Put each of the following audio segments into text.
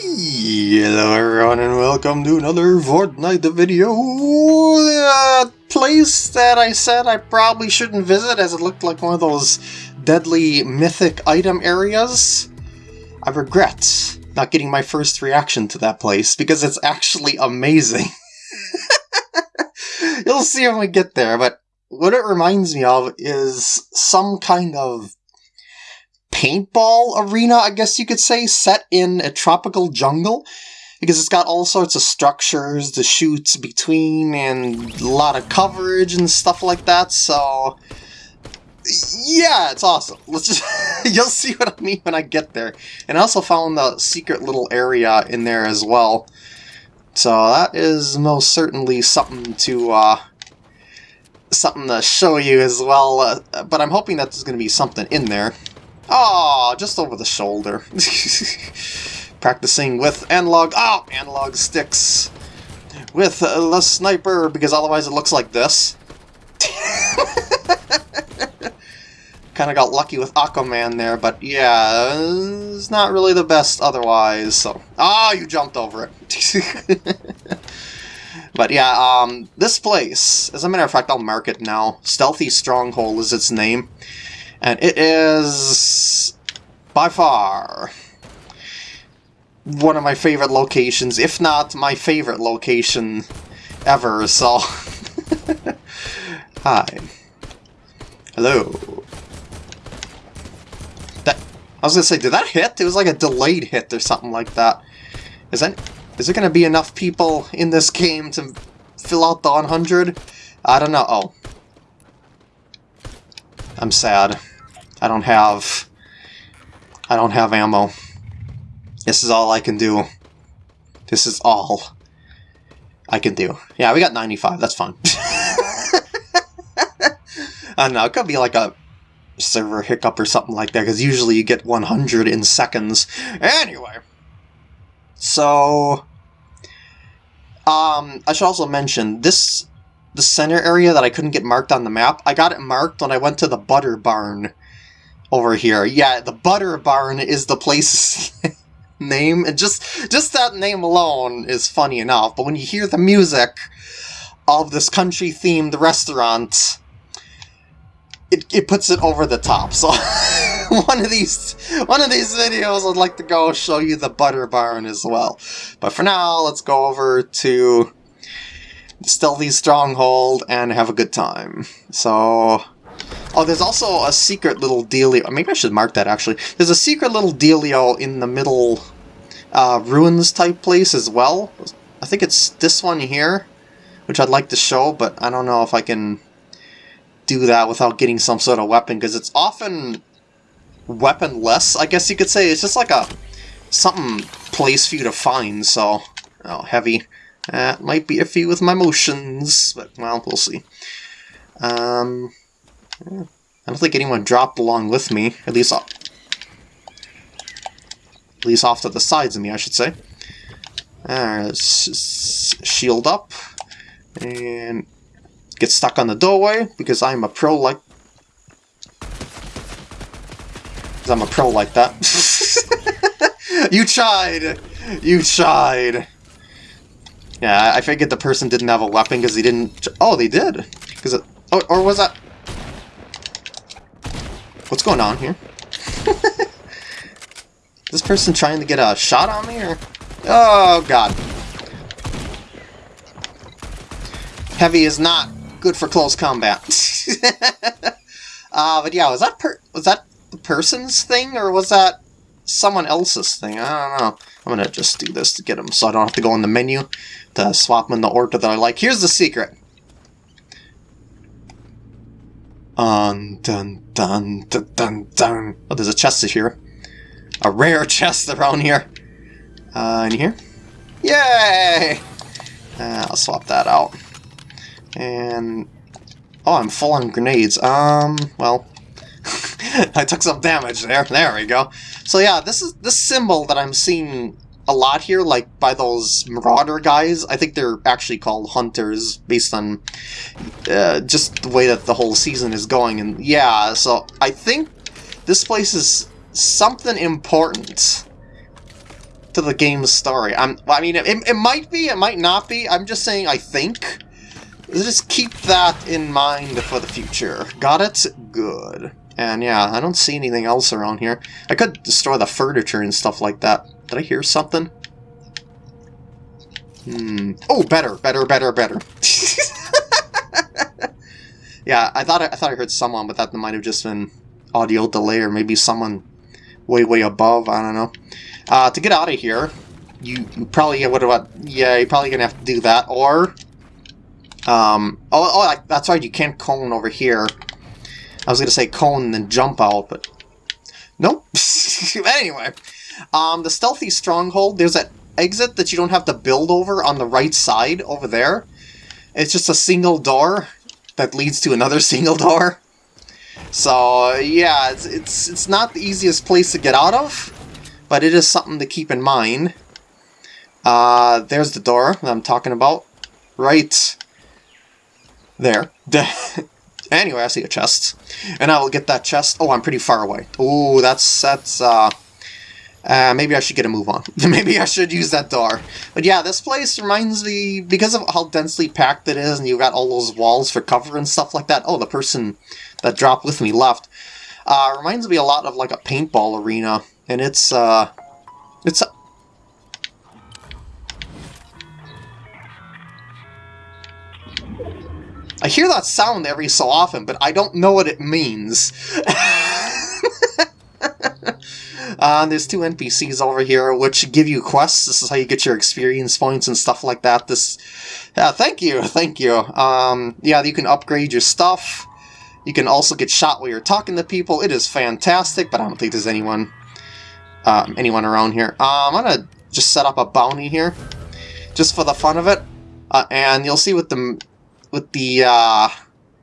Hello everyone and welcome to another Fortnite video. Uh, place that I said I probably shouldn't visit as it looked like one of those deadly mythic item areas. I regret not getting my first reaction to that place because it's actually amazing. You'll see when we get there, but what it reminds me of is some kind of paintball arena, I guess you could say, set in a tropical jungle. Because it's got all sorts of structures to shoot between and a lot of coverage and stuff like that, so... Yeah, it's awesome. Let's just... you'll see what I mean when I get there. And I also found the secret little area in there as well. So that is most certainly something to, uh, something to show you as well, uh, but I'm hoping that there's going to be something in there. Oh, just over the shoulder. Practicing with analog... Oh, analog sticks. With uh, the sniper, because otherwise it looks like this. kind of got lucky with Aquaman there, but yeah, it's not really the best otherwise, so... Ah, oh, you jumped over it. but yeah, um, this place, as a matter of fact, I'll mark it now. Stealthy Stronghold is its name. And it is by far one of my favorite locations, if not my favorite location ever, so... Hi. Hello. That, I was gonna say, did that hit? It was like a delayed hit or something like that. Is that... Is there gonna be enough people in this game to fill out the 100? I don't know. Oh. I'm sad. I don't have... I don't have ammo. This is all I can do. This is all I can do. Yeah, we got 95. That's fine. I don't know. It could be like a server hiccup or something like that, because usually you get 100 in seconds. Anyway. So... Um, I should also mention, this the center area that I couldn't get marked on the map, I got it marked when I went to the Butter Barn over here. Yeah, the Butter Barn is the place name, and just just that name alone is funny enough. But when you hear the music of this country-themed restaurant, it, it puts it over the top. So one of these one of these videos I'd like to go show you the Butter Barn as well. But for now, let's go over to Stealthy Stronghold and have a good time. So Oh, there's also a secret little dealio. Maybe I should mark that, actually. There's a secret little dealio in the middle uh, ruins type place as well. I think it's this one here, which I'd like to show, but I don't know if I can do that without getting some sort of weapon, because it's often weaponless, I guess you could say. It's just like a something place for you to find, so... Oh, heavy. That might be iffy with my motions, but, well, we'll see. Um, I don't think anyone dropped along with me, at least off, at least off to the sides of me, I should say. Uh, shield up, and get stuck on the doorway, because I'm a pro like... Because I'm a pro like that. you tried! You tried! Yeah, I figured the person didn't have a weapon because he didn't... Oh, they did! Because it... Oh, or was that... Going on here? this person trying to get a shot on me, or...? Oh, God. Heavy is not good for close combat. uh, but yeah, was that was that the person's thing, or was that someone else's thing? I don't know. I'm gonna just do this to get him so I don't have to go in the menu to swap him in the order that I like. Here's the secret. Dun, dun, dun, dun, dun, dun. Oh, there's a chest here. A rare chest around here. Uh, in here? Yay! Uh, I'll swap that out. And... Oh, I'm full on grenades. Um, well... I took some damage there. There we go. So yeah, this is this symbol that I'm seeing a lot here, like by those Marauder guys. I think they're actually called Hunters based on uh, just the way that the whole season is going. And yeah, so I think this place is something important. to the game's story. I'm, I mean, it, it might be, it might not be. I'm just saying I think. Just keep that in mind for the future. Got it? Good. And yeah, I don't see anything else around here. I could destroy the furniture and stuff like that. Did I hear something? Hmm. Oh, better, better, better, better. yeah, I thought I, I, thought I heard someone, but that might have just been audio delay, or maybe someone way, way above. I don't know. Uh, to get out of here, you, you probably what about? Yeah, you're probably gonna have to do that, or um. Oh, oh, that's right. You can't cone over here. I was gonna say cone and then jump out, but nope. anyway, um, the stealthy stronghold. There's that exit that you don't have to build over on the right side over there. It's just a single door that leads to another single door. So yeah, it's, it's, it's not the easiest place to get out of, but it is something to keep in mind. Uh, there's the door that I'm talking about. Right there. anyway, I see a chest. And I will get that chest. Oh, I'm pretty far away. Oh, that's, that's, uh, uh, maybe I should get a move on. maybe I should use that door. But yeah, this place reminds me, because of how densely packed it is, and you've got all those walls for cover and stuff like that. Oh, the person that dropped with me left. Uh, reminds me a lot of like a paintball arena. And it's, uh, it's... I hear that sound every so often, but I don't know what it means. Uh, there's two NPCs over here which give you quests. This is how you get your experience points and stuff like that. This, yeah, thank you, thank you. Um, yeah, you can upgrade your stuff. You can also get shot while you're talking to people. It is fantastic, but I don't think there's anyone, um, anyone around here. Um, I'm gonna just set up a bounty here, just for the fun of it. Uh, and you'll see with the with the uh,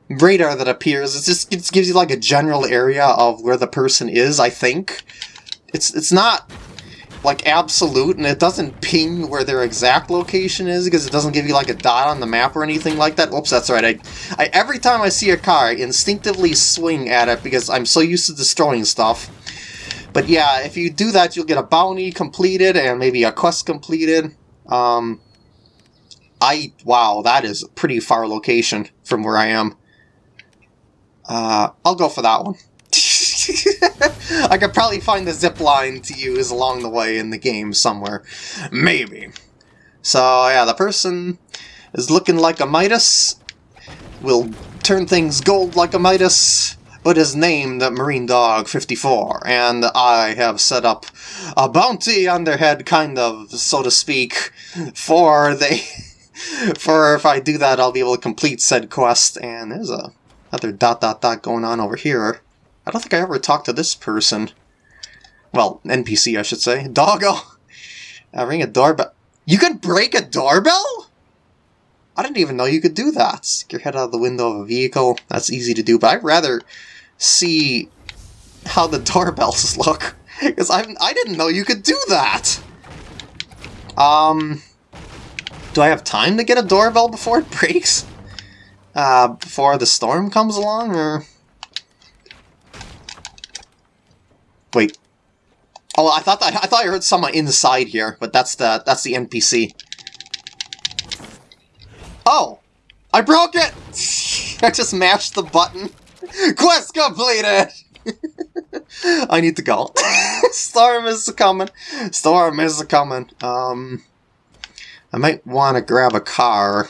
radar that appears, it just it gives you like a general area of where the person is. I think. It's it's not like absolute and it doesn't ping where their exact location is because it doesn't give you like a dot on the map or anything like that. Whoops, that's right. I, I every time I see a car, I instinctively swing at it because I'm so used to destroying stuff. But yeah, if you do that, you'll get a bounty completed and maybe a quest completed. Um, I wow, that is a pretty far location from where I am. Uh, I'll go for that one. I could probably find the zip line to use along the way in the game somewhere. Maybe. So, yeah, the person is looking like a Midas, will turn things gold like a Midas, but is named Marine Dog 54, and I have set up a bounty on their head, kind of, so to speak, for they... for if I do that, I'll be able to complete said quest, and there's a other dot dot dot going on over here. I don't think I ever talked to this person. Well, NPC, I should say. Doggo! Uh, ring a doorbell. You can break a doorbell? I didn't even know you could do that. Stick your head out of the window of a vehicle. That's easy to do, but I'd rather see how the doorbells look. Because I I didn't know you could do that! Um... Do I have time to get a doorbell before it breaks? Uh, before the storm comes along, or... Wait. Oh, I thought I, I thought I heard someone inside here, but that's the that's the NPC. Oh, I broke it. I just mashed the button. Quest completed. I need to go. Storm is coming. Storm is coming. Um, I might want to grab a car.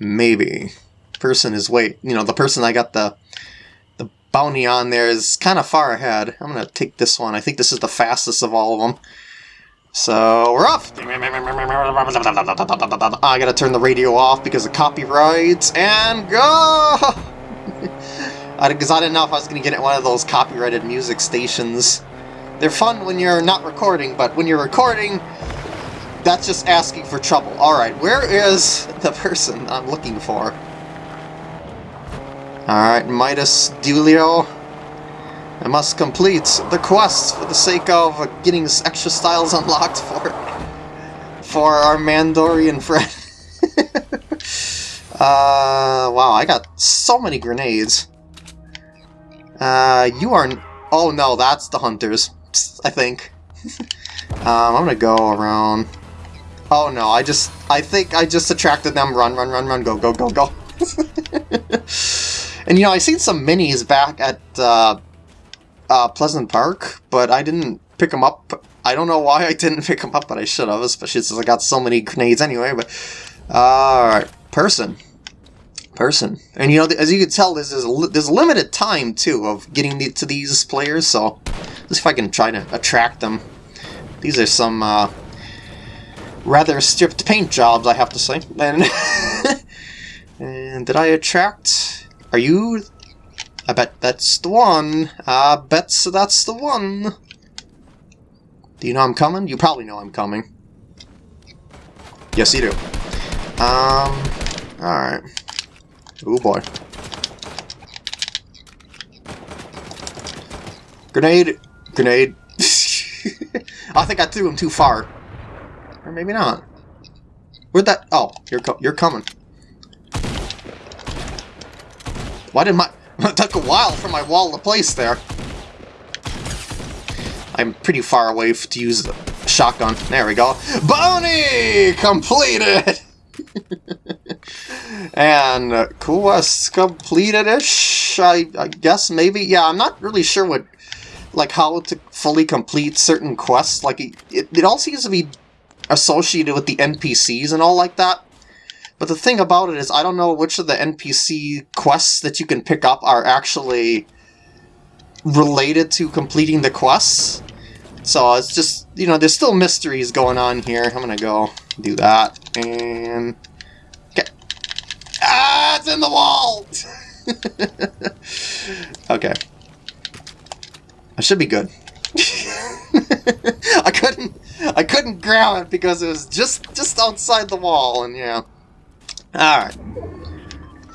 Maybe. Person is wait. You know, the person I got the bounty on there is kind of far ahead. I'm going to take this one. I think this is the fastest of all of them. So, we're off! Ah, I gotta turn the radio off because of copyrights, and go! Because I didn't know if I was to get at one of those copyrighted music stations. They're fun when you're not recording, but when you're recording, that's just asking for trouble. Alright, where is the person I'm looking for? Alright, Midas Dulio. I must complete the quest for the sake of getting extra styles unlocked for for our Mandalorian friend. uh, wow, I got so many grenades. Uh, you are... Oh no, that's the hunters, I think. Um, I'm gonna go around... Oh no, I just... I think I just attracted them. Run, run, run, run, go, go, go, go. and you know, I seen some minis back at uh, uh, Pleasant Park, but I didn't pick them up. I don't know why I didn't pick them up, but I should have, especially since I got so many grenades anyway, but... Alright, person. Person. And you know, as you can tell, there's, there's, there's limited time, too, of getting the, to these players, so... Let's see if I can try to attract them. These are some, uh, rather stripped paint jobs, I have to say. And, and did I attract... Are you... I bet that's the one. I bet that's the one. Do you know I'm coming? You probably know I'm coming. Yes, you do. Um, alright. Oh boy. Grenade! Grenade! I think I threw him too far. Or maybe not. Where'd that... Oh, you're, co you're coming. Why did my... It took a while for my wall to place there. I'm pretty far away to use the shotgun. There we go. Bounty completed! and uh, quest completed-ish, I, I guess, maybe? Yeah, I'm not really sure what, like, how to fully complete certain quests. Like, it, it all seems to be associated with the NPCs and all like that. But the thing about it is, I don't know which of the NPC quests that you can pick up are actually related to completing the quests. So it's just, you know, there's still mysteries going on here. I'm gonna go do that. And... Okay. Ah, it's in the wall! okay. I should be good. I couldn't I couldn't grab it because it was just just outside the wall and yeah. Alright.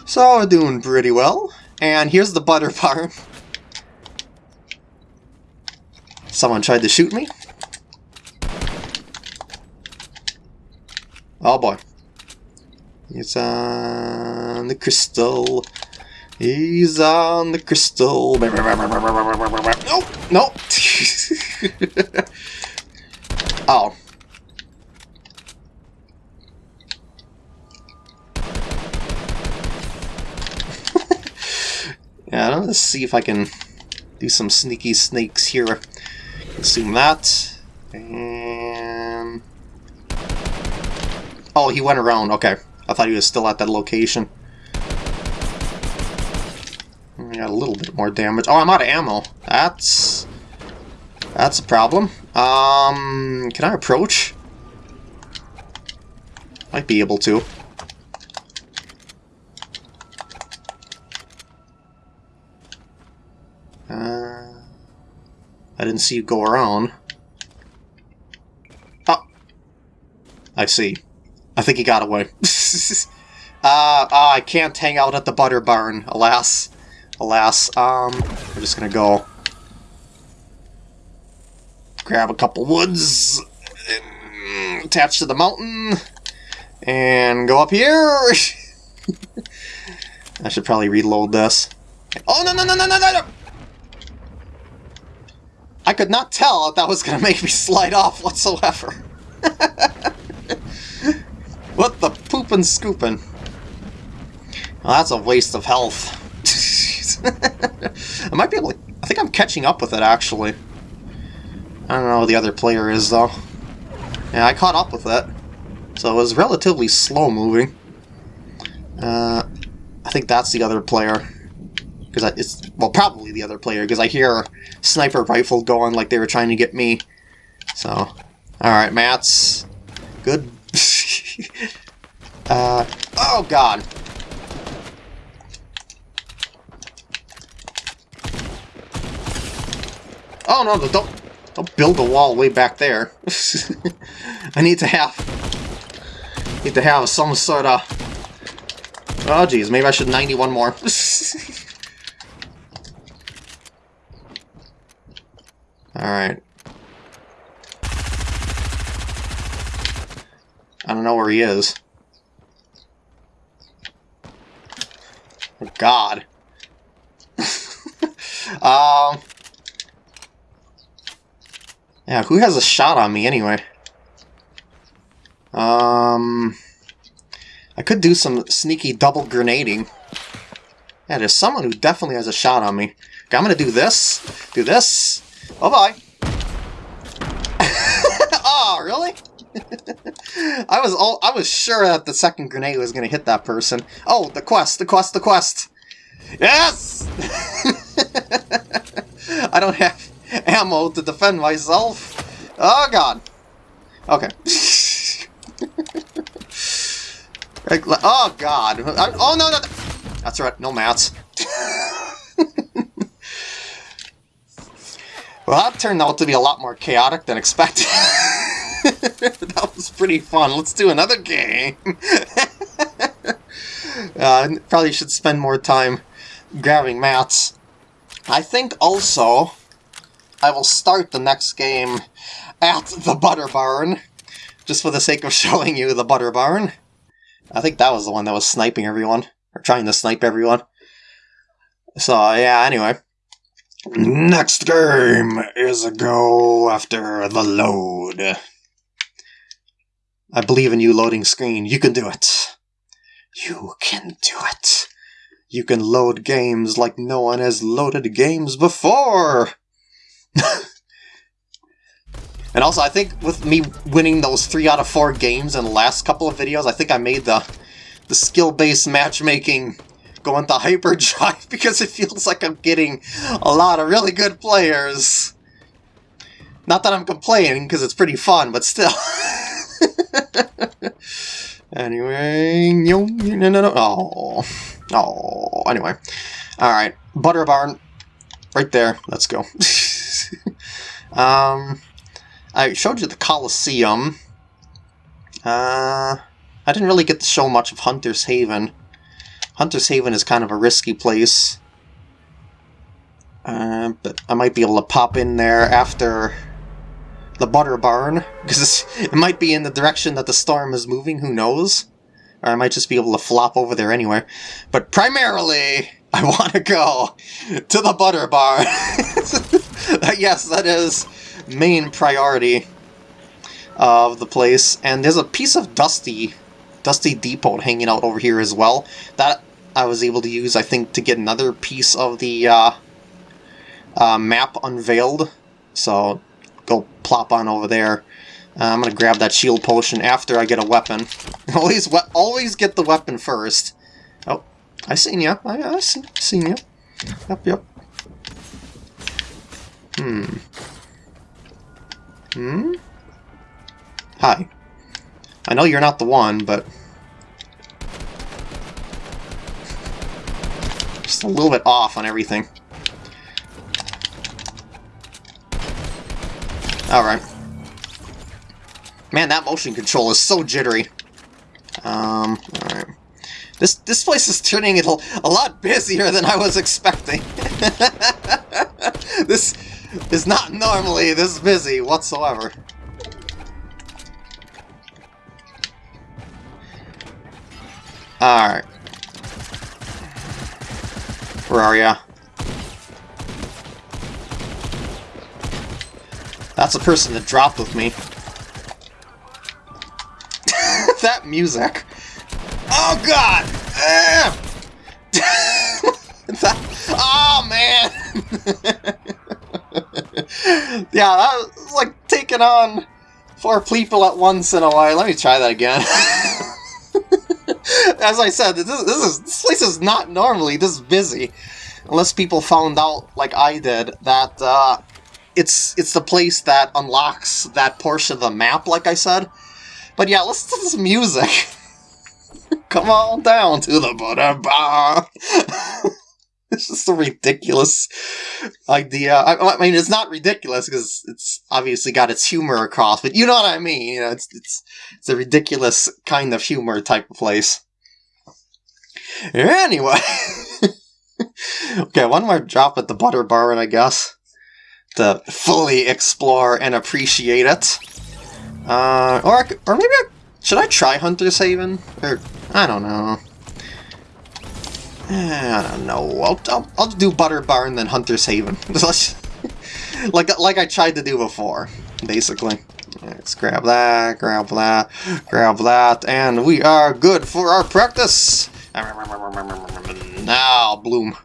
So we're doing pretty well. And here's the butter farm. Someone tried to shoot me. Oh boy. He's on the crystal. He's on the crystal. Nope, nope. oh. Yeah, let's see if I can do some sneaky snakes here. Consume that. And... Oh, he went around. Okay. I thought he was still at that location. I got a little bit more damage. Oh, I'm out of ammo. That's... That's a problem. Um, can I approach? Might be able to. I didn't see you go around. Oh. I see. I think he got away. uh, uh, I can't hang out at the butter barn, alas. Alas. Um, we're just gonna go grab a couple woods attach to the mountain and go up here. I should probably reload this. Oh, no, no, no, no, no, no! I could not tell if that was going to make me slide off whatsoever. what the poopin' scoopin'? Well, that's a waste of health. I might be able to... I think I'm catching up with it, actually. I don't know who the other player is, though. Yeah, I caught up with it. So it was relatively slow moving. Uh, I think that's the other player because it's well probably the other player because I hear sniper rifle going like they were trying to get me. So, all right, Mats, good. uh, oh God. Oh no, don't don't build a wall way back there. I need to have need to have some sort of. Oh geez, maybe I should 91 more. Alright. I don't know where he is. Oh, God. um... Yeah, who has a shot on me anyway? Um, I could do some sneaky double grenading. Yeah, there's someone who definitely has a shot on me. Okay, I'm gonna do this, do this. Oh bye. oh, really? I was all I was sure that the second grenade was gonna hit that person. Oh, the quest, the quest, the quest. Yes! I don't have ammo to defend myself. Oh god. Okay. oh god. oh no, no, no. That's right, no mats. Well, that turned out to be a lot more chaotic than expected. that was pretty fun. Let's do another game. uh, probably should spend more time grabbing mats. I think also I will start the next game at the Butter Barn, just for the sake of showing you the Butter Barn. I think that was the one that was sniping everyone, or trying to snipe everyone. So, yeah, anyway. Next game is a go after the load. I believe in you, loading screen. You can do it. You can do it. You can load games like no one has loaded games before! and also, I think with me winning those 3 out of 4 games in the last couple of videos, I think I made the, the skill-based matchmaking go into hyperdrive because it feels like I'm getting a lot of really good players. Not that I'm complaining, because it's pretty fun, but still. anyway, no, no, no, no. Oh. Oh, anyway. Alright, Butter Barn. Right there. Let's go. um, I showed you the Coliseum. Uh, I didn't really get to show much of Hunter's Haven. Hunter's Haven is kind of a risky place. Uh, but I might be able to pop in there after the Butter Barn, because it might be in the direction that the storm is moving, who knows? Or I might just be able to flop over there anyway. But primarily, I want to go to the butter bar. yes, that is main priority of the place. And there's a piece of Dusty, Dusty Depot hanging out over here as well. That I was able to use, I think, to get another piece of the uh, uh, map unveiled. So go plop on over there. Uh, I'm gonna grab that shield potion after I get a weapon. always, always get the weapon first. Oh, I seen ya. I, I seen, seen you. Yep, yep. Hmm. Hmm? Hi. I know you're not the one, but... Just a little bit off on everything. Alright. Man, that motion control is so jittery. Um, alright. This, this place is turning a, a lot busier than I was expecting. this is not normally this busy whatsoever. Alright. Where are ya? That's a person that dropped with me that music? Oh god! That, oh man! yeah, that was like taking on four people at once in a while. Let me try that again. As I said, this, this is this place is not normally this busy, unless people found out, like I did, that uh, it's it's the place that unlocks that portion of the map. Like I said, but yeah, listen to this music. Come on down to the butter bar. it's just a ridiculous idea. I, I mean, it's not ridiculous because it's obviously got its humor across, but you know what I mean. You know, it's it's it's a ridiculous kind of humor type of place. Anyway, okay, one more drop at the butter bar, and I guess to fully explore and appreciate it. Uh, or, or maybe I, should I try Hunter's Haven? Or, I don't know. Eh, I don't know. I'll, I'll, I'll do Butter Barn then Hunter's Haven. like, like I tried to do before. basically. Let's grab that, grab that, grab that, and we are good for our practice! Now, Bloom.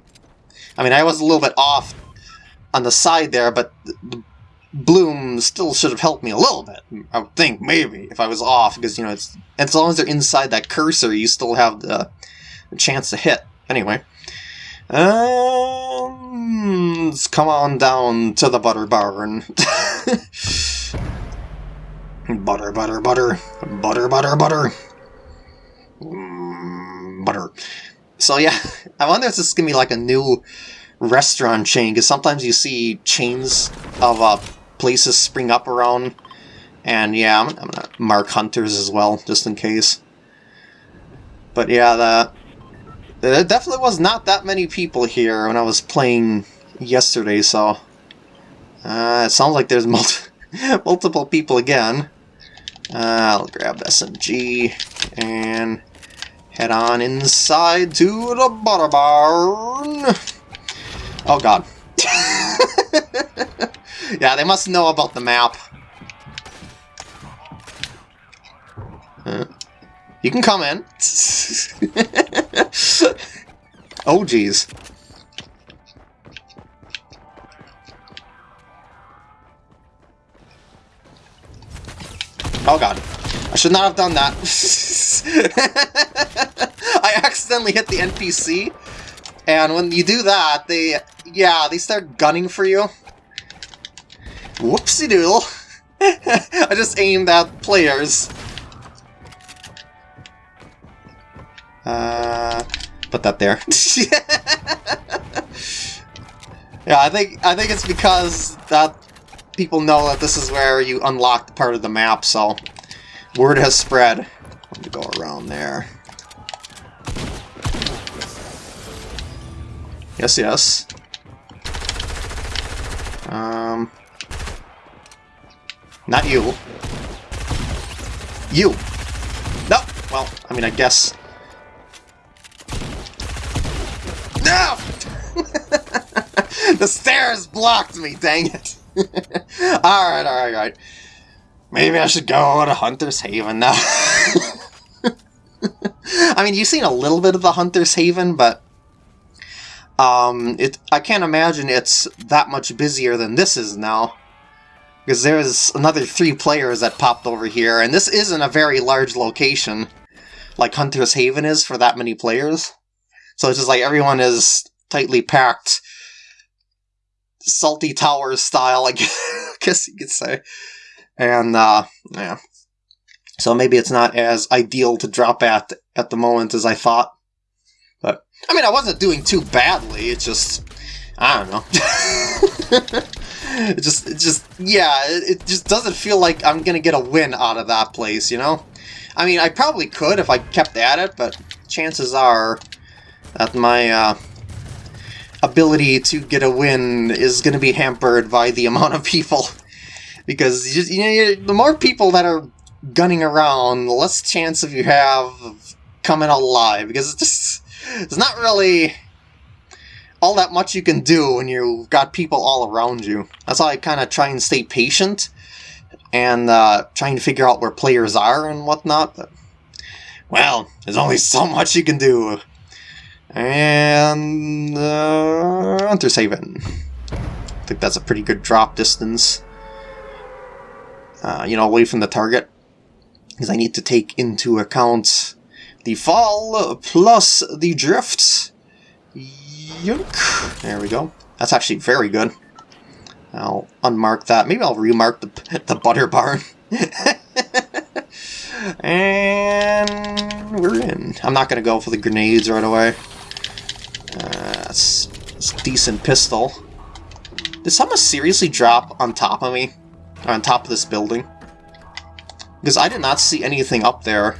I mean, I was a little bit off on the side there, but the Bloom still should have helped me a little bit. I would think, maybe, if I was off, because, you know, it's as long as they're inside that cursor, you still have the chance to hit. Anyway. Um, let's come on down to the butter barn. butter, butter, butter, butter, butter, butter. Mm, butter. So yeah, I wonder if this is gonna be like a new restaurant chain, because sometimes you see chains of uh, places spring up around. And yeah, I'm, I'm, gonna mark hunters as well, just in case. But yeah, the, there definitely was not that many people here when I was playing yesterday, so... Uh, it sounds like there's multi multiple people again. Uh, I'll grab SMG and head on inside to the butter barn. Oh god. yeah, they must know about the map. Uh, you can come in. oh, jeez. Oh god. I should not have done that. I accidentally hit the NPC, and when you do that, they, yeah, they start gunning for you. Whoopsie doodle. I just aimed at players. Uh, put that there. yeah, I think I think it's because that people know that this is where you unlock the part of the map, so word has spread. Let me go around there. Yes, yes. Um, not you. You! No! Well, I mean, I guess... No! the stairs blocked me, dang it! alright, alright, alright. Maybe I should go to Hunter's Haven now. I mean, you've seen a little bit of the Hunter's Haven, but um, it I can't imagine it's that much busier than this is now. Because there's another three players that popped over here, and this isn't a very large location, like Hunter's Haven is for that many players. So it's just like everyone is tightly packed, Salty Towers style, I guess you could say. And, uh, yeah. So maybe it's not as ideal to drop at at the moment as I thought. But, I mean, I wasn't doing too badly, it's just, I don't know. it just, it just, yeah, it, it just doesn't feel like I'm gonna get a win out of that place, you know? I mean, I probably could if I kept at it, but chances are that my uh, ability to get a win is going to be hampered by the amount of people. because just, you know, the more people that are gunning around, the less chance of you have of coming alive. Because it's just, it's not really all that much you can do when you've got people all around you. That's why I kind of try and stay patient and uh, trying to figure out where players are and whatnot. But, well, there's only so much you can do. And uh, Hunter's Haven. I think that's a pretty good drop distance. Uh, you know, away from the target. Because I need to take into account the fall plus the drift. Yunk. There we go. That's actually very good. I'll unmark that. Maybe I'll remark the, the butter barn. and we're in. I'm not going to go for the grenades right away. That's, decent pistol. Did someone seriously drop on top of me? Or on top of this building? Because I did not see anything up there.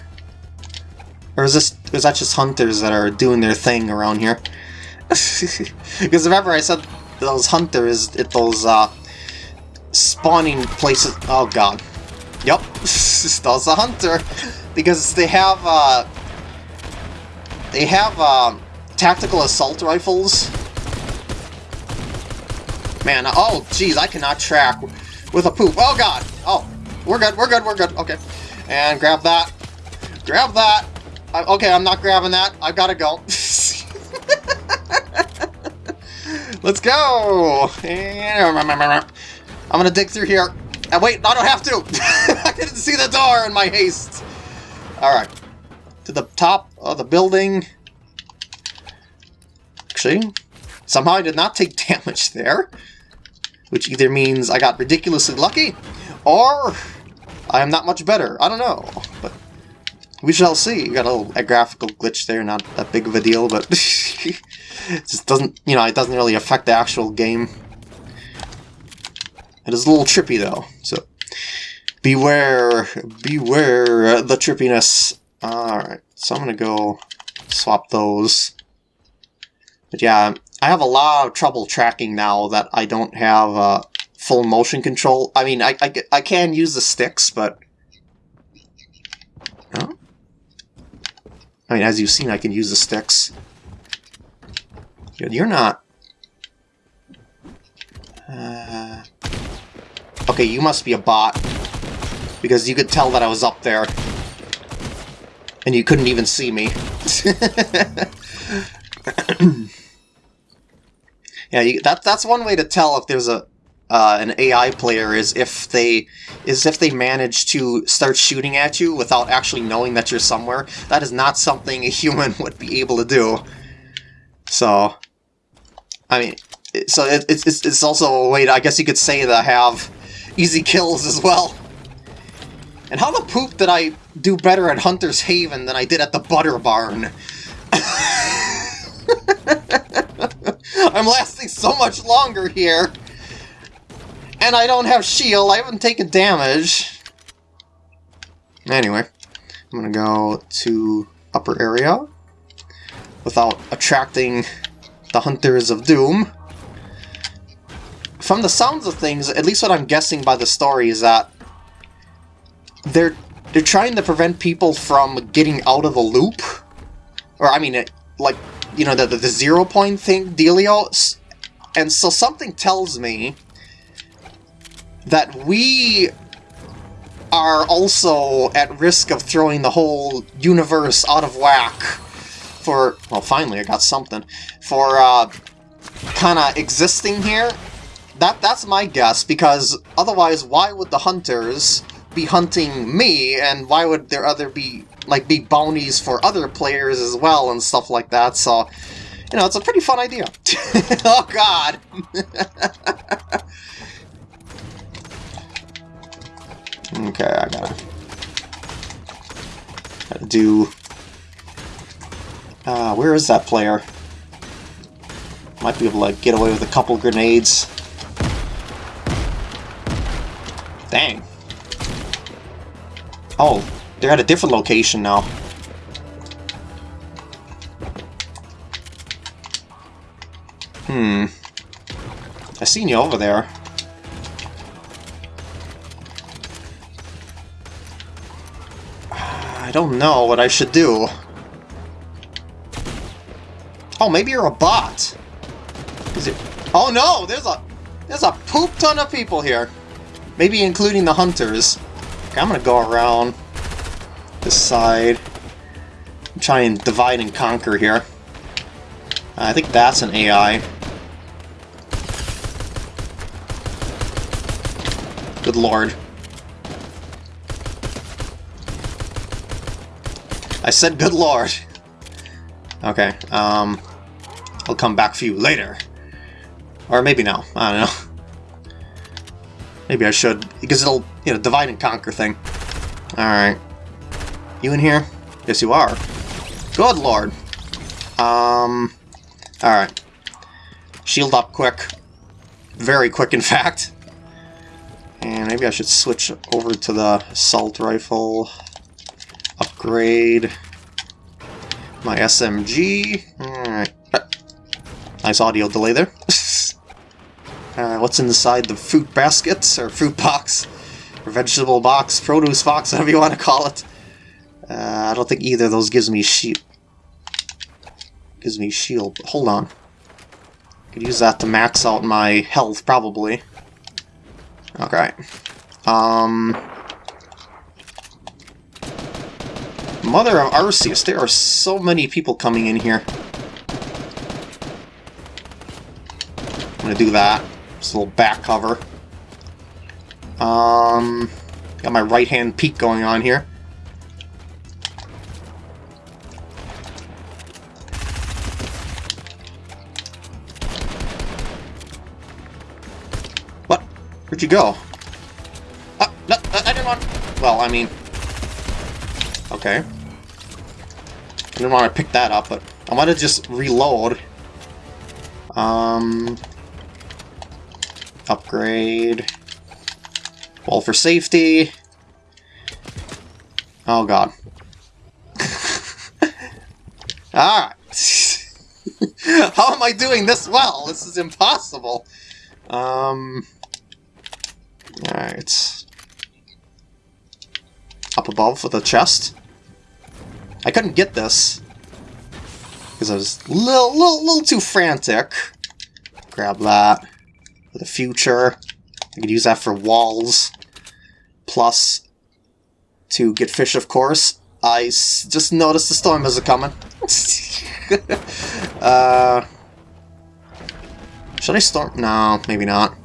Or is this is that just hunters that are doing their thing around here? because remember I said those hunters at those uh, spawning places. Oh god. Yep, that's a hunter because they have uh, they have uh, tactical assault rifles. Man, oh geez, I cannot track with a poop. Oh god! Oh, we're good, we're good, we're good. Okay. And grab that. Grab that. I, okay, I'm not grabbing that. I've gotta go. Let's go! I'm gonna dig through here. And wait, I don't have to! I didn't see the door in my haste! Alright. To the top of the building. Actually, somehow I did not take damage there. Which either means I got ridiculously lucky, or I am not much better. I don't know, but we shall see. We Got a little a graphical glitch there, not that big of a deal, but it just doesn't, you know, it doesn't really affect the actual game. It is a little trippy though, so beware, beware the trippiness. Alright, so I'm gonna go swap those. But yeah, I have a lot of trouble tracking now that I don't have uh, full motion control. I mean, I, I, I can use the sticks, but... I mean, as you've seen, I can use the sticks. You're not... Uh... Okay, you must be a bot. Because you could tell that I was up there. And you couldn't even see me. yeah, you, that that's one way to tell if there's a uh, an AI player is if they is if they manage to start shooting at you without actually knowing that you're somewhere. That is not something a human would be able to do. So, I mean, so it, it's it's also a way to, I guess you could say I have easy kills as well. And how the poop did I do better at Hunter's Haven than I did at the Butter Barn? I'm lasting so much longer here. And I don't have shield, I haven't taken damage. Anyway, I'm gonna go to upper area without attracting the Hunters of Doom. From the sounds of things, at least what I'm guessing by the story is that they're they're trying to prevent people from getting out of the loop. Or, I mean, it, like, you know, the, the, the zero point thing, dealio. And so something tells me that we are also at risk of throwing the whole universe out of whack for, well, finally I got something, for uh, kind of existing here. That That's my guess, because otherwise why would the hunters be hunting me, and why would there other be, like, be bounties for other players as well and stuff like that, so, you know, it's a pretty fun idea. oh god! Okay, I gotta, gotta do... Uh, where is that player? Might be able to get away with a couple grenades. Dang. Oh, they're at a different location now. Hmm. I seen you over there. I don't know what I should do. Oh, maybe you're a bot. Is it? Oh no, there's a there's a poop ton of people here. Maybe including the hunters. Okay, I'm gonna go around this side. trying and divide and conquer here. I think that's an AI. Good lord. I said good lord. Okay, um... I'll come back for you later. Or maybe now. I don't know. Maybe I should, because it'll, you know, divide and conquer thing. Alright. You in here? Yes, you are. Good lord. Um... Alright. Shield up quick. Very quick, in fact. And maybe I should switch over to the assault rifle upgrade my SMG. Alright. Nice audio delay there. uh, what's inside the fruit basket, or fruit box, or vegetable box, produce box, whatever you want to call it. Uh, I don't think either of those gives me shield. Gives me shield. Hold on. Could use that to max out my health, probably. Okay. Um... Mother of Arceus, there are so many people coming in here. I'm gonna do that. Just a little back cover. Um... Got my right-hand peek going on here. Where'd you go? Ah, no, I didn't want... Well, I mean... Okay. I didn't want to pick that up, but I want to just reload. Um... Upgrade... Wall for safety. Oh god. ah! How am I doing this well? This is impossible. Um. Alright. Up above with a chest. I couldn't get this. Because I was a little, little, little too frantic. Grab that. For the future. I could use that for walls. Plus, to get fish, of course. I just noticed the storm is coming. uh, should I storm? No, maybe not.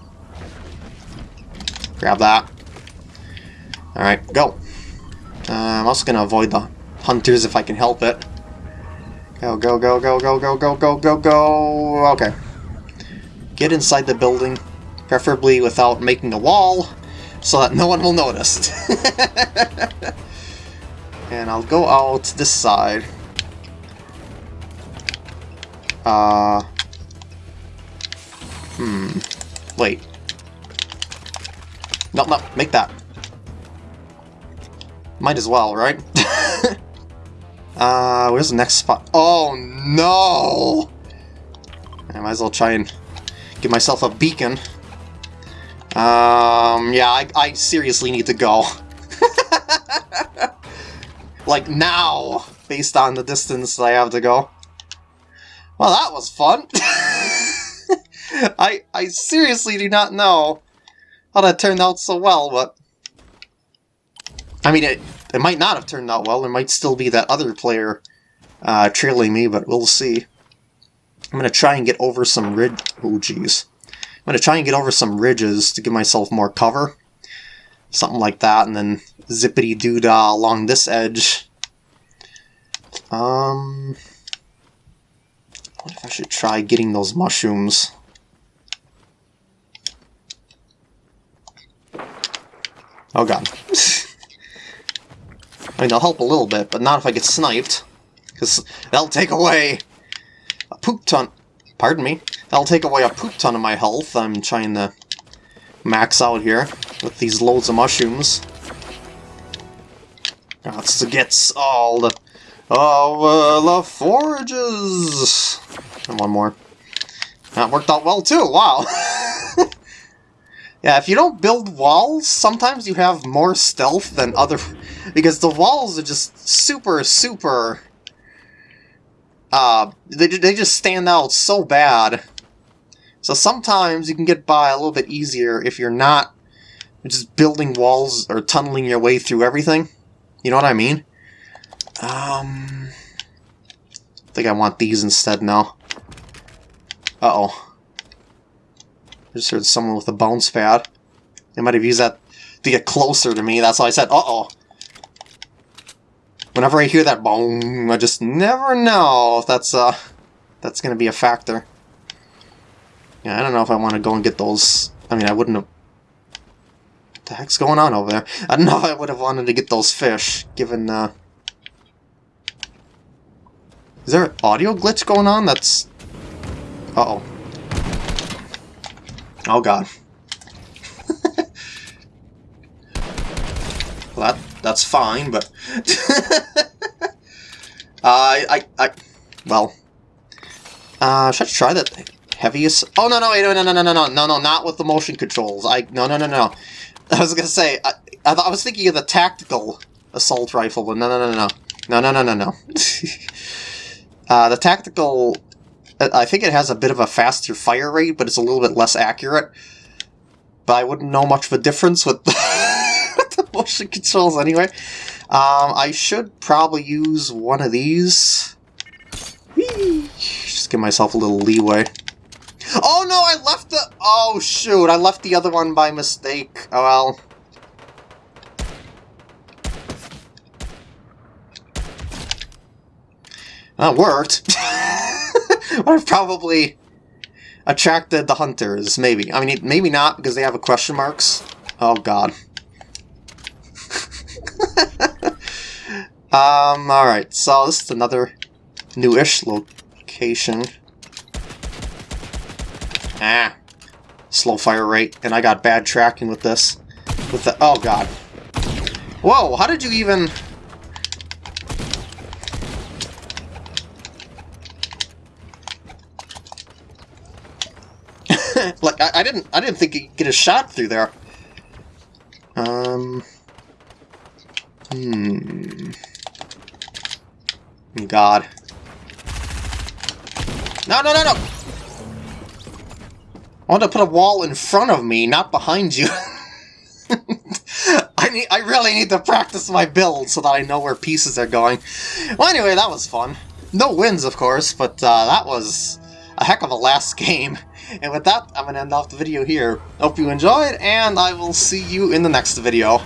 Grab that. Alright, go. Uh, I'm also going to avoid the hunters if I can help it. Go, go, go, go, go, go, go, go, go, go. Okay. Get inside the building, preferably without making a wall so that no one will notice. and I'll go out this side. Uh... Hmm... Wait. No, no, make that. Might as well, right? uh, where's the next spot? Oh, no! I might as well try and give myself a beacon. Um, yeah, I, I seriously need to go. like, now, based on the distance I have to go. Well, that was fun. I, I seriously do not know how that turned out so well, but... I mean, it, it might not have turned out well. There might still be that other player uh, trailing me, but we'll see. I'm going to try and get over some rid... Oh, jeez. I'm going to try and get over some ridges to give myself more cover. Something like that, and then zippity-doo-dah along this edge. Um, what if I should try getting those mushrooms? Oh god. I mean, they'll help a little bit, but not if I get sniped. Because they'll take away a poop ton... Pardon me. That'll take away a poop ton of my health. I'm trying to max out here with these loads of mushrooms. That's to get all the... Oh, uh, the forages! And one more. That worked out well too, wow! yeah, if you don't build walls, sometimes you have more stealth than other... Because the walls are just super, super... Uh, they, they just stand out so bad. So sometimes you can get by a little bit easier if you're not just building walls or tunneling your way through everything. You know what I mean? Um, I think I want these instead now. Uh-oh. I just heard someone with a bounce pad. They might have used that to get closer to me. That's why I said, uh-oh. Whenever I hear that boom, I just never know if that's, uh, that's going to be a factor. Yeah, I don't know if I want to go and get those. I mean, I wouldn't have... What the heck's going on over there? I don't know if I would have wanted to get those fish, given, uh... Is there an audio glitch going on? That's... Uh-oh. Oh, God. well, that, that's fine, but... uh, I, I, I... Well... Uh, should I try that heaviest... Oh, no, no, wait, no, no, no, no, no, no, no, not with the motion controls. I No, no, no, no. I was gonna say, I, I, I was thinking of the tactical assault rifle, but no, no, no, no. No, no, no, no, no. uh, the tactical... I think it has a bit of a faster fire rate, but it's a little bit less accurate. but I wouldn't know much of a difference with the motion controls anyway. Um, I should probably use one of these. Whee! Just give myself a little leeway. Oh no, I left the... Oh shoot, I left the other one by mistake. Oh well. That worked. I've probably attracted the hunters, maybe. I mean, maybe not, because they have a question marks. Oh god. um, alright, so this is another newish location. Ah. Slow fire rate, and I got bad tracking with this. With the- oh god. Whoa, how did you even... like, I, I, didn't I didn't think could get a shot through there. Um... Hmm... God. No, no, no, no! I want to put a wall in front of me, not behind you. I need, I really need to practice my build so that I know where pieces are going. Well, anyway, that was fun. No wins, of course, but uh, that was a heck of a last game. And with that, I'm going to end off the video here. Hope you enjoyed, and I will see you in the next video.